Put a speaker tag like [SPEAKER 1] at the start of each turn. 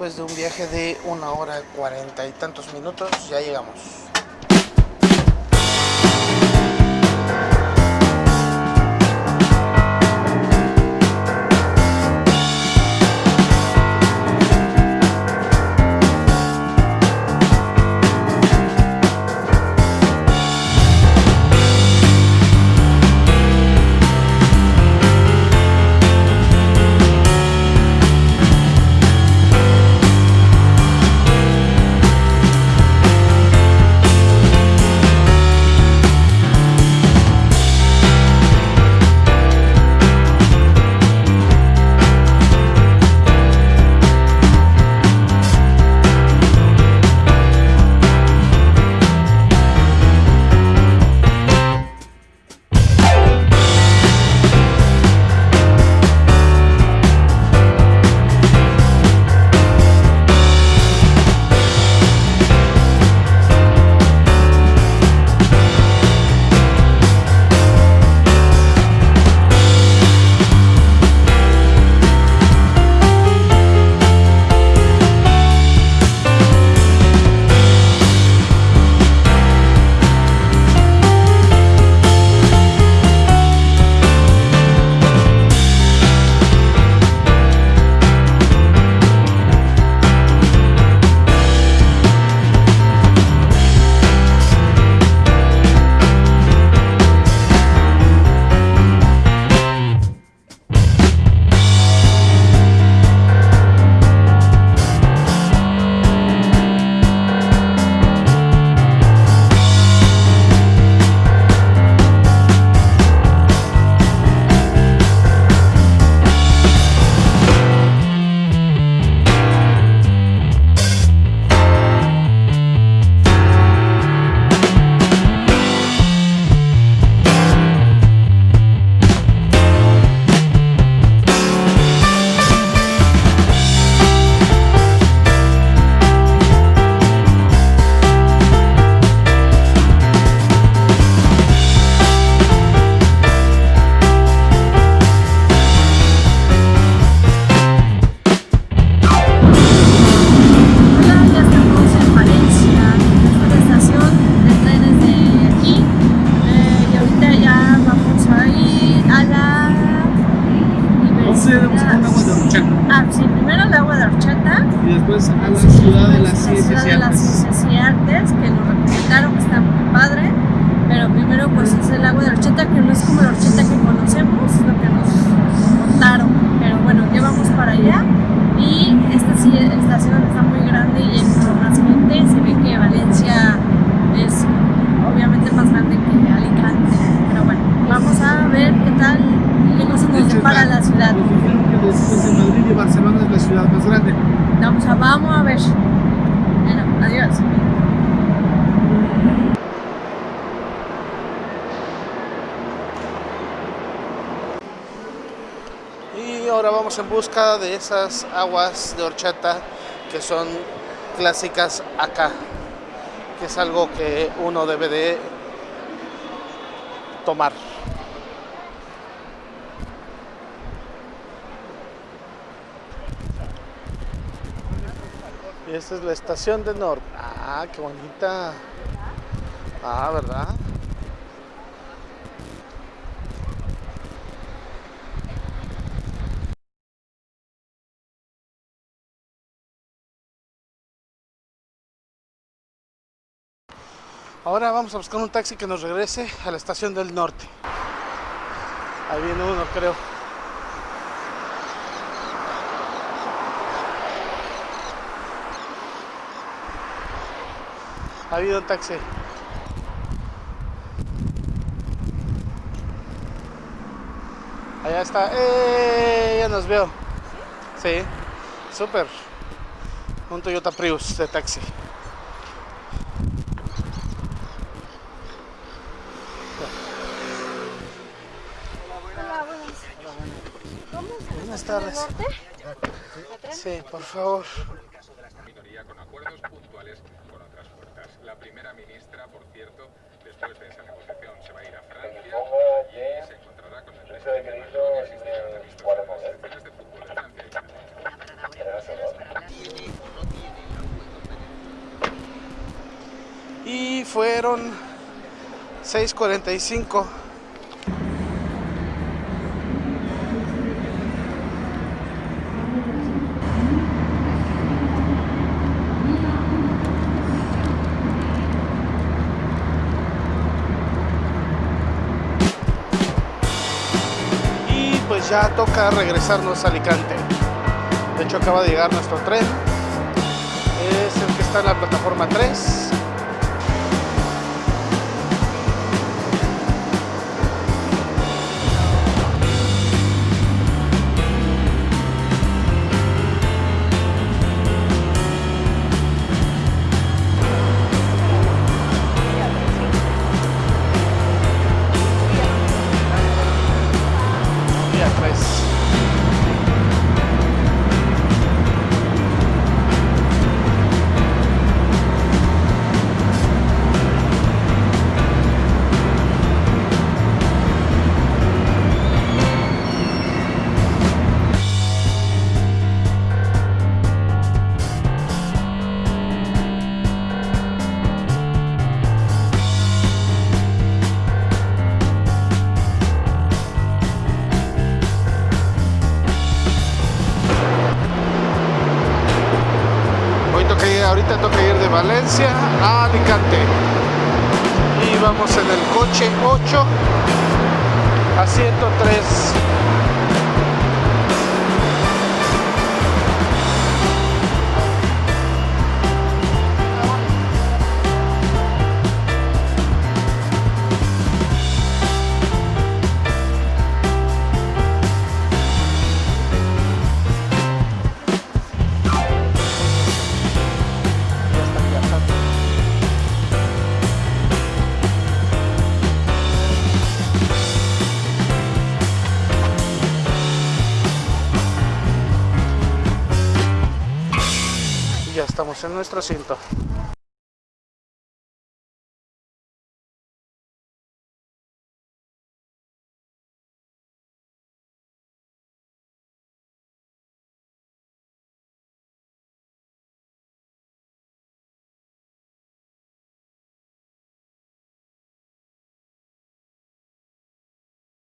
[SPEAKER 1] después de un viaje de una hora cuarenta y tantos minutos ya llegamos.
[SPEAKER 2] Sí, primero el agua de horchata,
[SPEAKER 3] y después a la ciudad de las
[SPEAKER 2] la
[SPEAKER 3] ciencias y artes.
[SPEAKER 2] y artes, que nos recomendaron que está muy padre, pero primero pues es el agua de horchata, que no es como la horchata que conocemos, lo que nos contaron, pero bueno, ya vamos para allá. Y esta sí, estación está muy grande y hay mucha más gente, se ve que Valencia es obviamente más grande que Alicante, pero bueno, vamos a ver qué tal, qué cosas nos depara la ciudad.
[SPEAKER 3] Después de Madrid y Barcelona es la ciudad más grande.
[SPEAKER 2] Vamos a, vamos a ver. Bueno, adiós.
[SPEAKER 1] Y ahora vamos en busca de esas aguas de horchata que son clásicas acá, que es algo que uno debe de tomar. Y esta es la estación de Norte. Ah, qué bonita. Ah, ¿verdad? Ahora vamos a buscar un taxi que nos regrese a la estación del norte. Ahí viene uno, creo. Ha habido un taxi. Allá está. ¡Eh! Ya nos veo. Sí, súper. Un Toyota Prius de taxi. Buenas tardes. Sí, por favor.
[SPEAKER 4] minoría con acuerdos puntuales primera ministra, por cierto, después de esa negociación. Se va a ir a Francia y se encontrará con el presidente Macron y asistirá a visto sobre de fútbol. de Francia. Y
[SPEAKER 1] fueron 6.45 ya toca regresarnos a Alicante. De hecho acaba de llegar nuestro tren. Es el que está en la plataforma 3. Valencia a Alicante. Y vamos en el coche 8 a 103. Estamos en nuestro asiento.